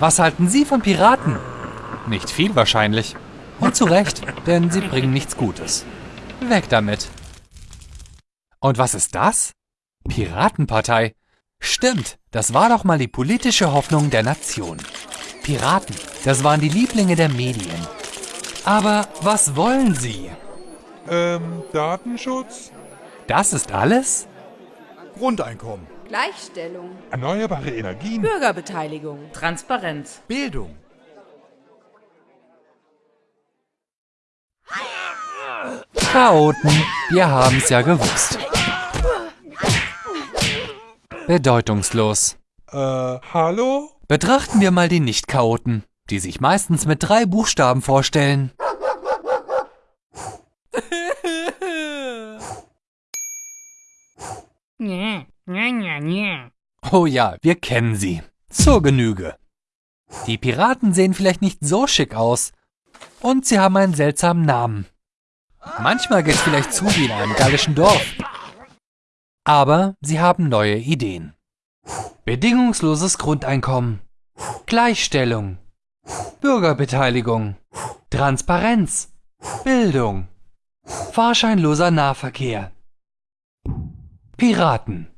Was halten Sie von Piraten? Nicht viel wahrscheinlich. Und zu Recht, denn sie bringen nichts Gutes. Weg damit. Und was ist das? Piratenpartei. Stimmt, das war doch mal die politische Hoffnung der Nation. Piraten, das waren die Lieblinge der Medien. Aber was wollen sie? Ähm, Datenschutz? Das ist alles? Grundeinkommen. Gleichstellung. Erneuerbare Energien. Bürgerbeteiligung. Transparenz. Bildung. Chaoten, wir haben's ja gewusst. Bedeutungslos. Äh, hallo? Betrachten wir mal die Nicht-Chaoten, die sich meistens mit drei Buchstaben vorstellen. Oh ja, wir kennen sie. Zur Genüge. Die Piraten sehen vielleicht nicht so schick aus. Und sie haben einen seltsamen Namen. Manchmal geht's vielleicht zu wie in einem gallischen Dorf. Aber sie haben neue Ideen. Bedingungsloses Grundeinkommen. Gleichstellung. Bürgerbeteiligung. Transparenz. Bildung. Fahrscheinloser Nahverkehr. Piraten.